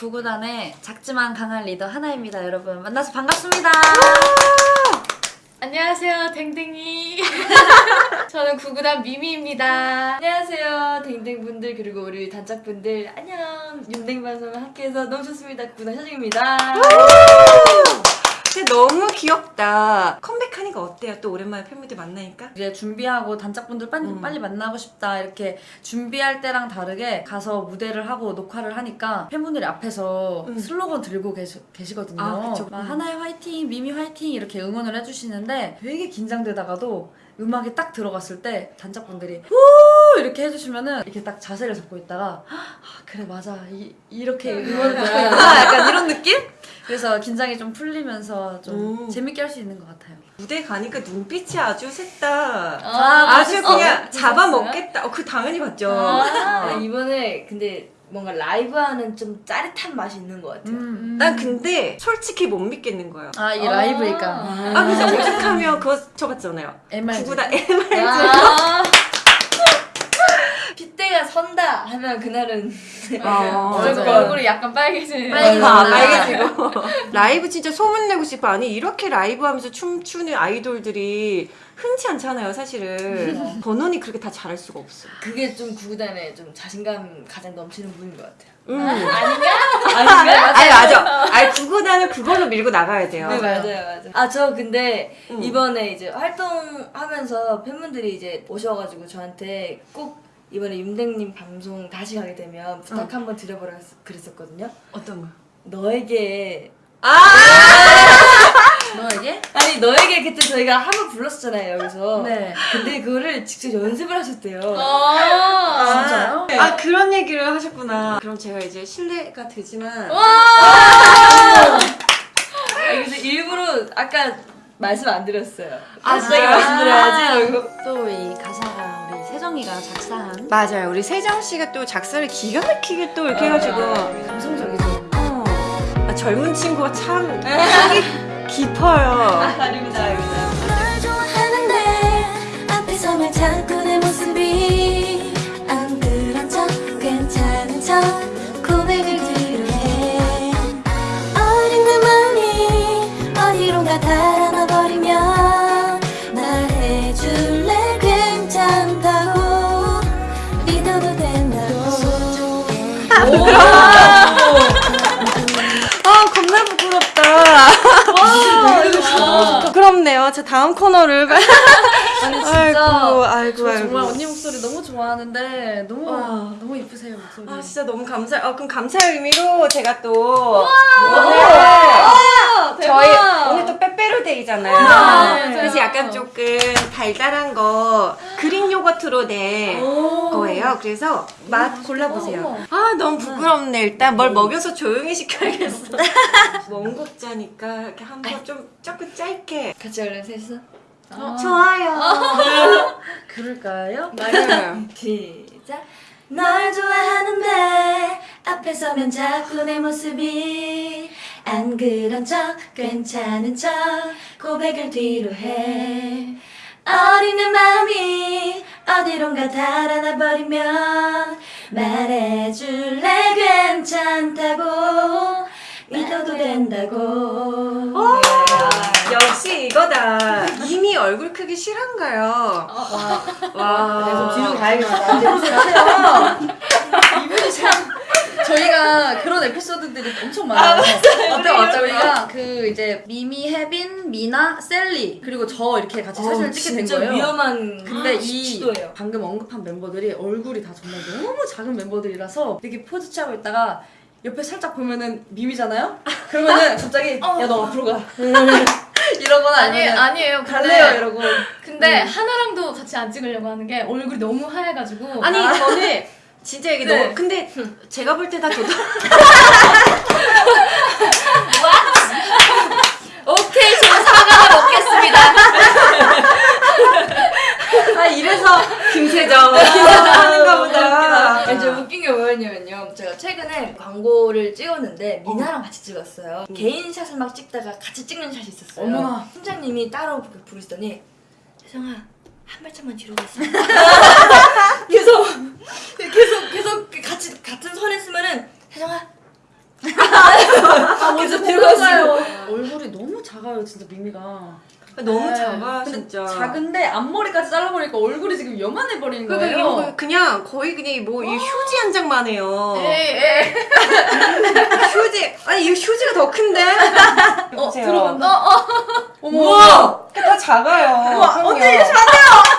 구구단의 작지만 강한 리더 하나입니다 여러분 만나서 반갑습니다 안녕하세요, 댕댕이. 저는 구구단 미미입니다. 안녕하세요, 댕댕분들 그리고 우리 단짝분들 안녕. 윤댕방송 함께해서 너무 좋습니다. 구구단 현정입니다. 너무 귀엽다. 컴백하니까 어때요? 또 오랜만에 팬분들 만나니까? 이제 준비하고 단짝분들 빨리, 음. 빨리 만나고 싶다 이렇게 준비할 때랑 다르게 가서 무대를 하고 녹화를 하니까 팬분들이 앞에서 음. 슬로건 들고 계시, 계시거든요 아, 그쵸. 막 음. 하나의 화이팅 미미 화이팅 이렇게 응원을 해주시는데 되게 긴장되다가도 음악이 딱 들어갔을 때 단짝분들이 우 이렇게 해주시면은 이렇게 딱 자세를 잡고 있다가 아 그래 맞아 이, 이렇게 응원을 받고 있구나 약간 이런 느낌? 그래서 긴장이 좀 풀리면서 좀 음. 재밌게 할 수 있는 것 같아요 무대 가니까 눈빛이 아주 셋다 아, 아주 봤었어요? 그냥 잡아먹겠다. 어, 그 당연히 봤죠. 아, 이번에 근데 뭔가 라이브하는 좀 짜릿한 맛이 있는 것 같아요. 음. 난 근데 솔직히 못 믿겠는 거예요. 아, 이 아. 라이브니까. 아, 그래서 오죽하면 그거 쳐봤잖아요. MRG. 구구다 MR. 아. 선다 하면 그날은 아. 얼굴이 약간 빨개지는 아, 날. 빨개지고. 라이브 진짜 소문내고 싶어. 아니, 이렇게 라이브 하면서 춤추는 아이돌들이 흔치 않잖아요, 사실은. 번원이 그렇게 다 잘할 수가 없어. 그게 좀 구구단에 좀 자신감 가장 넘치는 분인 것 같아요. 음. 아닌가? 아닌가? 아니, 맞아. 아니, 구구단은 그걸로 밀고 나가야 돼요. 네 맞아요 맞아요. 아 저 근데 음. 이번에 이제 활동하면서 팬분들이 이제 오셔가지고 저한테 꼭 이번에 윤댕님 방송 다시 가게 되면 부탁 응. 한번 드려보라 했- 그랬었거든요. 어떤 거? 너에게 아! 너에게? 아니 너에게 그때 저희가 한 번 불렀었잖아요 여기서. 네. 근데 그거를 직접 연습을 하셨대요. 아, 진짜요? 아 그런 얘기를 하셨구나. 그럼 제가 이제 실례가 되지만 아, 그래서 일부러 아까 말씀 안 드렸어요. 아, 갑자기 진짜요? 말씀드려야지. 또 이 가사가 세정이가 작사한 맞아요. 우리 세정 씨가 또 작사를 기가 막히게 또 이렇게 해가지고 감성적이죠. 어, 아, 젊은 친구가 참 깊어요. 아닙니다 아닙니다. 아 겁나 부끄럽다. 부끄럽네요. 자 다음 코너를. 아니 진짜 아이고 아이고 저 아이고. 정말 언니 목소리 너무 좋아하는데 너무 와. 너무 이쁘세요 목소리. 아 진짜 너무 감사. 아 그럼 감사의 의미로 제가 또 오늘 저희 오늘 또 빼빼로데이잖아요. 네. 그래서 약간 조금 달달한 거 그릭 요거트로 된 거예요. 그래서 맛 골라보세요. 아 너무 부끄럽네. 일단 뭘 먹여서 조용히 시켜야겠어. 원곡자 니까 이렇게 한 번 좀 조금 짧게. 같이 얼른 셋이서. 좋아요. 그럴까요? 맞아요. 시작. 널 좋아하는데 앞에 서면 자꾸 내 모습이 안 그런 척 괜찮은 척 고백을 뒤로 해 어린 내 맘이 어디론가 달아나 버리면 된다고 역시 이거다. 이미 얼굴 크기 실화인가요? 와. 네, 좀 뒤로 가야겠다. 이분이 참 저희가 그런 에피소드들이 엄청 많아요. 어때 맞죠? 우리가 그 이제 미미, 해빈, 미나, 샐리 그리고 저 이렇게 같이 사진을 찍게 된 거예요. 위험한 근데 이 시도예요. 방금 언급한 멤버들이 얼굴이 다 정말 너무 작은 멤버들이라서 이렇게 포즈 취하고 있다가 옆에 살짝 보면은 미미잖아요? 그러면은 갑자기 야 너 앞으로 가? 이러거나 아니 아니에요. 갈래요? 이러고. 근데 하나랑도 같이 안 찍으려고 하는 게 얼굴이 너무 하얘가지고. 아니 저는 진짜 이게 네. 너무 근데 제가 볼 때다 도도 오케이 저 사과를 먹겠습니다. 아 이래서 김세정. 하는가 보다. 아니, 저 웃긴 게 뭐였냐면요. 제가 최근에 광고를 찍었는데 미나랑 같이 찍었어요. 개인 샷을 막 찍다가 같이 찍는 샷이 있었어요. 어머나. 팀장님이 따로 부- 부르시더니 세정아 한 발짝만 뒤로 갔어. 계속 계속 계속 같이 같은 선에 쓰면은 세정아 아 먼저 들어가요. 얼굴이 너무 작아요 진짜 미미가. 너무 네. 작아 근데 진짜. 작은데 앞머리까지 잘라버리니까 얼굴이 지금 요만해 버리는 그러니까 거예요. 이거 그냥 거의 그냥 뭐 이 휴지 한 장만 해요. 에이, 에이. 휴지 아니 이 휴지가 더 큰데. 어. 들어간다. 어머. 우와 다 작아요. 우와. 언니 안 돼요.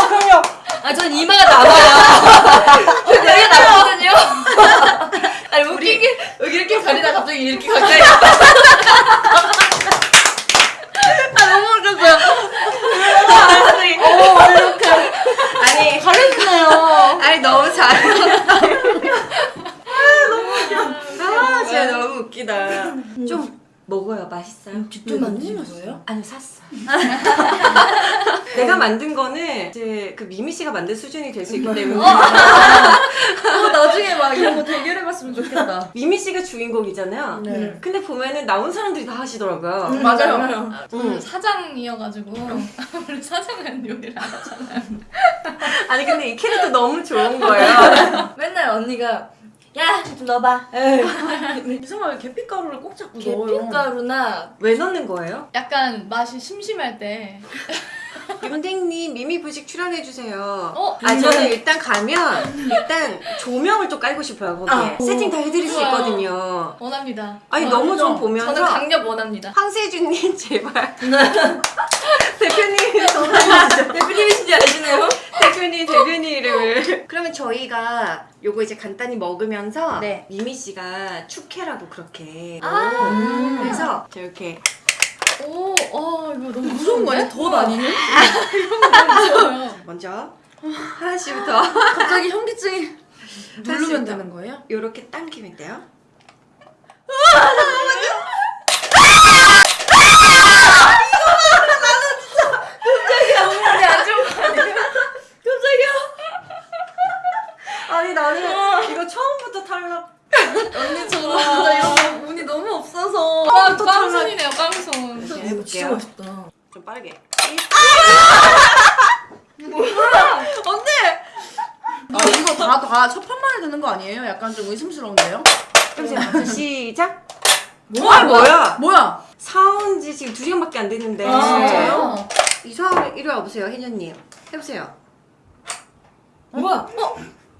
어 그럼요. 아, 전 이마가 남아요. 되게 남거든요. 아니, 웃긴 게, 여기 이렇게 가리다 갑자기 이렇게 가까이. 아, 너무 웃겼어요. 아니 가려주네요. 아니 너무 잘. 아 너무 웃겨. 아 진짜 너무 웃기다. 좀 먹어요 맛있어요. 직접 만드신 거예요? 아니 샀어. 내가 만든 거는 이제 그 미미 씨가 만든 수준이 될 수 있기 때문에 어, 나중에 막 이런 거 대결해봤으면 좋겠다. 미미 씨가 주인공이잖아요. 네. 근데 보면은 나온 사람들이 다 하시더라고요. 맞아요. 저는 음. 사장이어가지고 원래 사장은 요리를 안 하잖아요. 아니 근데 이 캐릭터 너무 좋은 거예요. 맨날 언니가, 야, 좀 넣어봐. 이상하게 계피가루를 꼭 자꾸 넣어요. 계피가루나 왜 넣는 거예요? 약간 맛이 심심할 때 윤댕님 미미 부식 출연해 주세요. 어? 아 저는 일단 가면 일단 조명을 좀 깔고 싶어요 거기에 아, 세팅 다 해드릴 수 좋아요. 있거든요. 원합니다. 아니 아, 너무 그죠? 좀 보면서 저는 강력 원합니다. 황세준님 제발 대표님 대표님이신지 아시나요? 대표님 이름을 그러면 저희가 요거 이제 간단히 먹으면서 네. 미미 씨가 축해라고 그렇게 아. 음, 그래서 저 이렇게 오, 어, 이거 너무 무서운 거 아니야? 덧 아니에요? 무서워요. 먼저 하나씩부터 갑자기 현기증이 누르면. 되는 거예요? 요렇게 당기면 돼요. 아니 나는 이거 처음부터 탈락. 언니 저는 진짜 이런 거 운이 너무 없어서 꽝, 꽝손이네요, 꽝손. 이렇게 이거 진짜 해볼게요. 맛있다. 좀 빠르게. 언니! 아 이거 다다첫 판만에 되는 거 아니에요? 약간 좀 의심스러운데요? 같이 시작. 뭐야 뭐야? 뭐야? 사온 지 지금 두 시간밖에 안 됐는데. 아, 진짜요? 이사원 이리 와보세요, 혜녀님. 해보세요. 뭐야?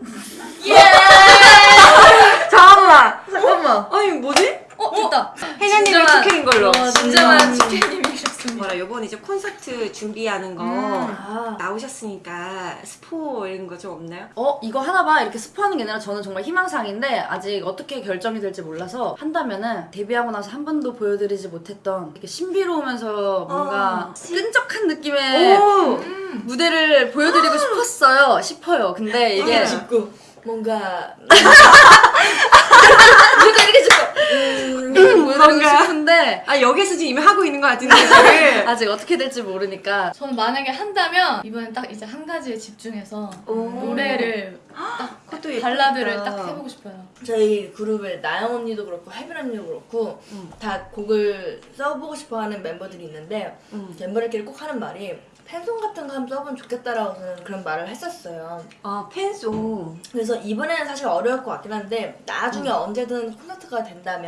잠깐만. 잠깐만. 아니 뭐지? 어, 됐다. 혜녀님이 진정한- 축해인 걸로. 어, 진정한 치킨님 이셨습니다. 뭐라 요번 이제 콘서트 준비하는 거 아. 나오셨으니까 스포 이런 거 좀 없나요? 어 이거 하나 봐 이렇게 스포하는 게 아니라 저는 정말 희망사항인데 아직 어떻게 결정이 될지 몰라서 한다면은 데뷔하고 나서 한 번도 보여드리지 못했던 이렇게 신비로우면서 뭔가 어. 끈적한 느낌의 오! 무대를 보여드리고 싶었어요 싶어요 근데 이게 짓고 뭔가 무조건 이렇게 짓고 음, 보여드리고. 싶은데 아 여기서 지금 이미 하고 있는 거 같은데 지금. 아직 어떻게 될지 모르니까 저는 만약에 한다면 이번엔 딱 이제 한 가지에 집중해서 오. 노래를 딱. 발라드를 딱 해보고 싶어요. 저희 그룹에 나영 언니도 그렇고 혜빈 언니도 그렇고 음. 다 곡을 써보고 싶어하는 멤버들이 있는데 음. 멤버들끼리 꼭 하는 말이 팬송 같은 거 한번 써보면 좋겠다라고 저는 그런 말을 했었어요. 아 팬송. 그래서 이번에는 사실 어려울 것 같긴 한데 나중에 언제든 콘서트가 된다면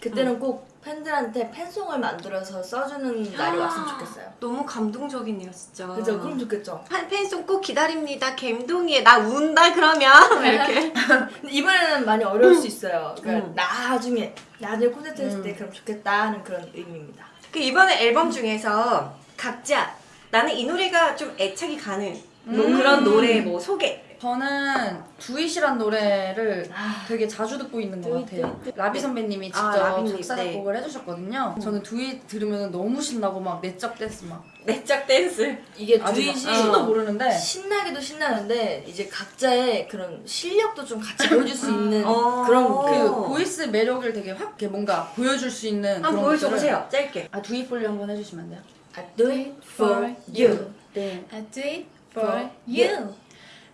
그때는 꼭 팬들한테 팬송을 만들어서 써주는 날이 왔으면 좋겠어요. 너무 감동적이네요 진짜. 그죠? 그럼 좋겠죠. 한 팬송 꼭 기다립니다. 갬동이에 나 운다 그러면 이렇게. 근데 이번에는 많이 어려울 수 있어요. 그러니까 음. 나중에 나중에 콘서트 했을 때 그럼 좋겠다 하는 그런 의미입니다. 그 이번에 앨범 중에서 각자 나는 이 노래가 좀 애착이 가는 뭐 음. 그런 노래 뭐 소개. 저는 Do It이란 노래를 되게 자주 듣고 있는 것 Do It, 같아요. 라비 선배님이 아, 직접 라비님, 작사 네. 작곡을 해주셨거든요. 저는 Do It 들으면 너무 신나고 막 내적 댄스 막 내적 댄스. 이게 Do It이 신도 모르는데 신나기도 신나는데 이제 각자의 그런 실력도 좀 같이 보여줄 수 있는 어. 그런 그 곡이에요. 보이스 매력을 되게 확 이렇게 뭔가 보여줄 수 있는 한번 그런 보여줘 것들을- 보세요. 짧게. 아 Do It 볼륨 한번 해주시면 안 돼요? I do it for you. 네. I do it for you.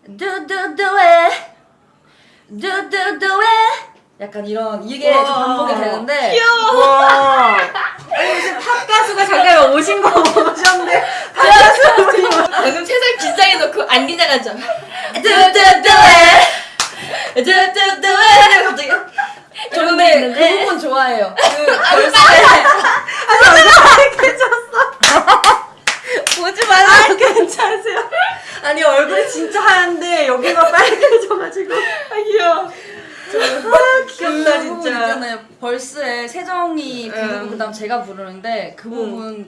Do do do it, do do do it. 약간 이런 이게 좀. 반복이 되는데 무슨 팝 가수가 잠깐 오신 거 오셨는데 방금 세상 긴장해 놓고 안 긴장하죠? do do do it, do do do it. 갑자기. 저 근데 그 부분 좋아해요. 그 벌써 보지 말라. 아, 괜찮으세요? 아니 얼굴이 진짜 하얀데 여기가 빨개져가지고. 아 귀여워. 아 귀엽다 그 부분 진짜. 있잖아요. 벌스에 세정이 부르고 음. 그다음 제가 부르는데 그 부분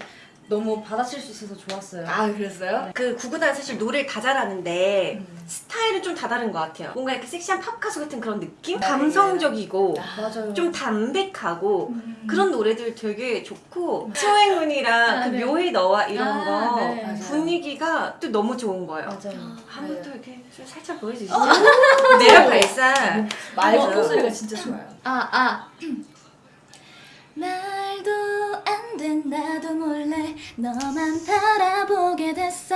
너무 받아칠 수 있어서 좋았어요. 아 그랬어요? 그 구구단 사실 노래를 다 잘하는데 스타일은 좀 다 다른 것 같아요. 뭔가 이렇게 섹시한 팝 가수 같은 그런 느낌? 감성적이고 맞아요. 좀 담백하고 그런 노래들 되게 좋고 소행운이랑 아, 그 네. 묘해 너와 이런 아, 거 네. 분위기가 또 너무 좋은 거예요. 맞아요. 한번 또 네. 이렇게 좀 살짝 보여주시죠. 내가 발산. 말 맞아요. 목소리가 진짜 좋아요. 아, 아. 말도 안된 나도 몰래 너만 바라보게 됐어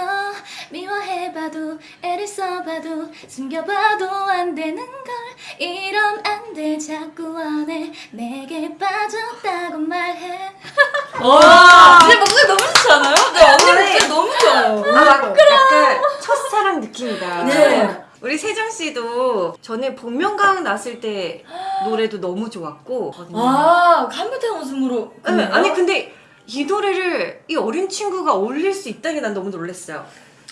미워해봐도 애를 써봐도 숨겨봐도 안 되는 걸 이럼 안돼 자꾸 원해 내게 빠졌다고 말해 제 목소리 너무 좋지 않아요? 네 언니 목소리 너무 좋아요. 아, 막 약간 첫사랑 느낌이다. 네. 우리 세정 씨도 전에 복면가왕 났을 때 노래도 너무 좋았고. 아 감탄 웃음으로. 네, 아니 근데 이 노래를 이 어린 친구가 올릴 수 있다는 게난 너무 놀랐어요.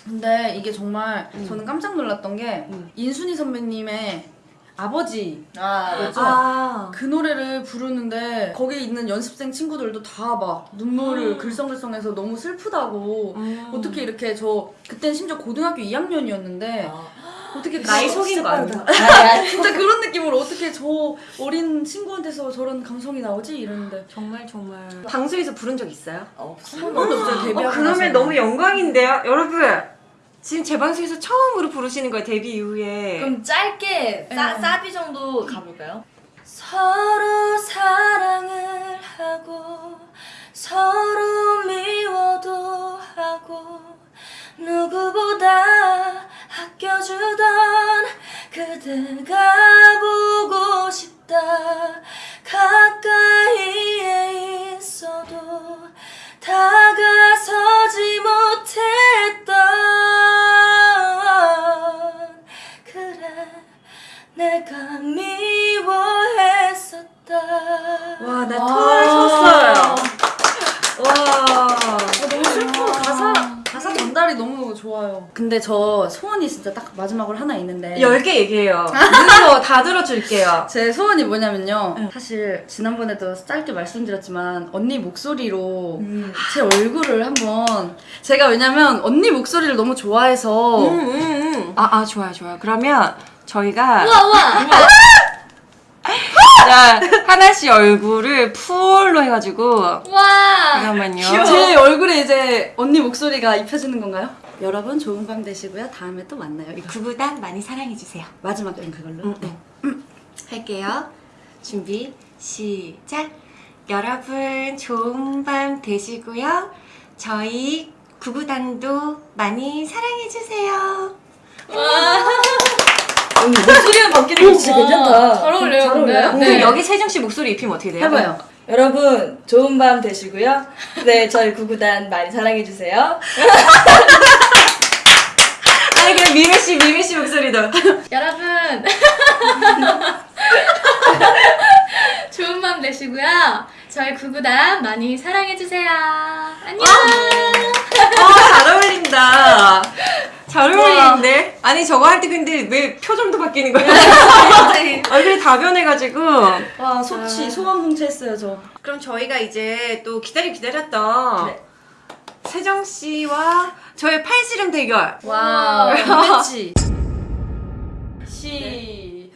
근데 이게 정말 저는 깜짝 놀랐던 게 음. 인순이 선배님의 아버지 아 였죠. 아, 그 노래를 부르는데 거기 있는 연습생 친구들도 다 막 눈물을 글썽글썽해서 너무 슬프다고 음. 어떻게 이렇게 저 그땐 심지어 고등학교 2학년이었는데 어떻게 나이 속인 거 아니야? 아, 진짜 그런 느낌으로 어떻게 저 어린 친구한테서 저런 감성이 나오지 이러는데 정말 정말 방송에서 부른 적 있어요? 없어. 한 번도 없어요 데뷔하고 어, 그러면. 너무 영광인데요, 여러분. 지금 제 방송에서 처음으로 부르시는 거예요 데뷔 이후에. 그럼 짧게 싸, 사비 정도 가볼까요? 서로 사랑 와, 나 토할 섰어요. 와. 너무 슬퍼 가사 가사 전달이 너무 좋아요. 근데 저 소원이 진짜 딱 마지막으로 하나 있는데 열 개 얘기해요. 눈으로 다 들어줄게요. 제 소원이 뭐냐면요. 사실 지난번에도 짧게 말씀드렸지만 언니 목소리로 제 얼굴을 한번 제가 왜냐면 언니 목소리를 너무 좋아해서 음, 음, 음. 아, 아, 좋아요, 좋아요. 그러면 저희가 우와, 우와. 자, 하나씩 얼굴을 풀로 해가지고 와. 잠깐만요. 제 얼굴에 이제 언니 목소리가 입혀지는 건가요? 여러분 좋은 밤 되시고요. 다음에 또 만나요. 이거 구구단 많이 사랑해주세요. 마지막 엔 그걸로. 음, 네. 할게요. 준비, 시작. 여러분, 좋은 밤 되시고요. 저희 구구단도 많이 사랑해주세요. 언니 목소리만 바뀌는 게 진짜 괜찮다. 잘 어울려요, 잘 근데. 어울려요? 그럼 여기 세정 씨 목소리 입히면 어떻게 돼요? 해봐요. 여러분 좋은 밤 되시고요. 네 저희 구구단 많이 사랑해 주세요. 아니, 그냥 미미 씨, 미미 씨 목소리도. 여러분. 좋은 밤 되시고요. 저희 구구단 많이 사랑해 주세요. 안녕. 어, 잘 어울린다. 잘 어울리는데? 아니, 저거 할 때 근데 왜 표정도 바뀌는 거야? 얼굴이 다 변해가지고. 와 소치 소원 훔쳐했어요 저. 그럼 저희가 이제 또 기다리 기다렸던 네. 세정 씨와 저의 팔씨름 대결. 와 그렇지. 시.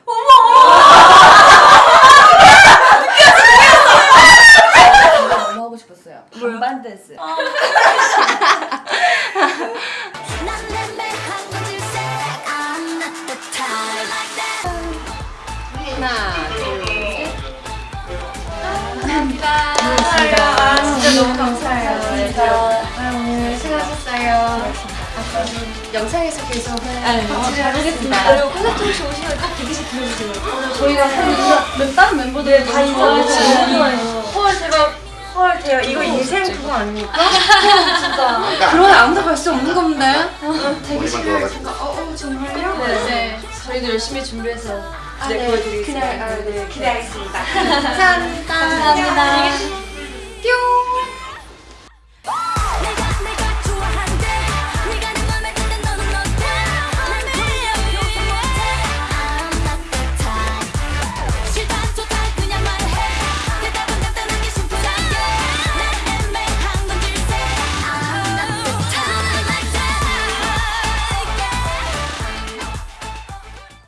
너무 하고 싶었어요. 반반 댄스. 난 하나, 둘, 셋. 감사합니다. 아, 진짜 너무 감사해요. 오늘 수고하셨어요. 앞으로 영상에서 계속 같이 하겠습니다. 그리고 콘서트 혹시 오시면 꼭 기대시 들려주세요. 저희가 한 다른 멤버들 다. 좋아해요. 헐, 제가 헐, 대요 이거 인생 그거 아닙니까? 그런 아무도 볼 수 없는 건데. 머리만 좋아가지고 네, 네. 저희도 열심히 준비해서 아, 네, 네, 보여드리겠습니다. 그날 아, 네, 기대하겠습니다. 감사합니다. 감사합니다. 뿅.